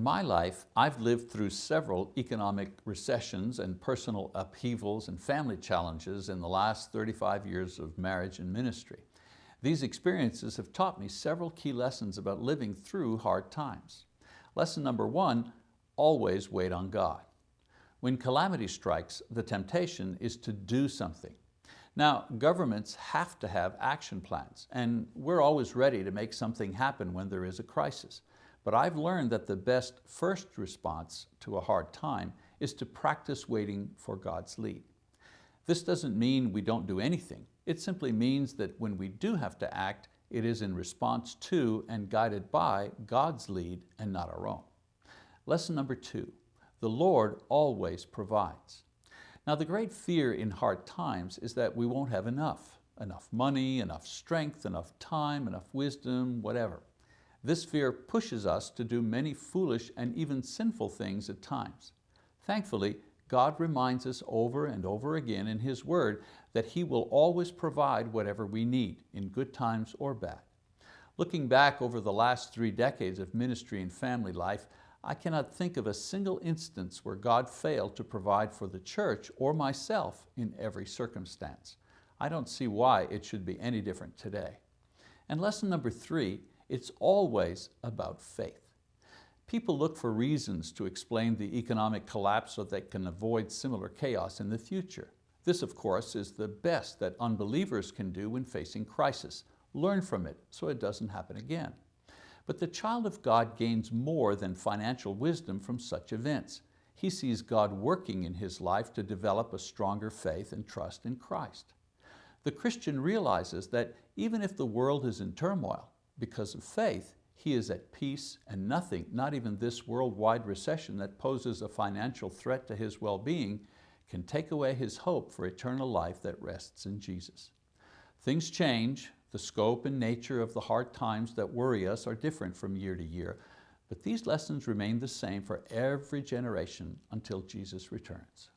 In my life, I've lived through several economic recessions and personal upheavals and family challenges in the last 35 years of marriage and ministry. These experiences have taught me several key lessons about living through hard times. Lesson number one, always wait on God. When calamity strikes, the temptation is to do something. Now, governments have to have action plans, and we're always ready to make something happen when there is a crisis. But I've learned that the best first response to a hard time is to practice waiting for God's lead. This doesn't mean we don't do anything. It simply means that when we do have to act, it is in response to and guided by God's lead and not our own. Lesson number two, the Lord always provides. Now the great fear in hard times is that we won't have enough, enough money, enough strength, enough time, enough wisdom, whatever. This fear pushes us to do many foolish and even sinful things at times. Thankfully, God reminds us over and over again in His word that He will always provide whatever we need, in good times or bad. Looking back over the last three decades of ministry and family life, I cannot think of a single instance where God failed to provide for the church or myself in every circumstance. I don't see why it should be any different today. And lesson number three it's always about faith. People look for reasons to explain the economic collapse so they can avoid similar chaos in the future. This, of course, is the best that unbelievers can do when facing crisis. Learn from it so it doesn't happen again. But the child of God gains more than financial wisdom from such events. He sees God working in his life to develop a stronger faith and trust in Christ. The Christian realizes that even if the world is in turmoil, because of faith, he is at peace and nothing, not even this worldwide recession that poses a financial threat to his well-being, can take away his hope for eternal life that rests in Jesus. Things change, the scope and nature of the hard times that worry us are different from year to year, but these lessons remain the same for every generation until Jesus returns.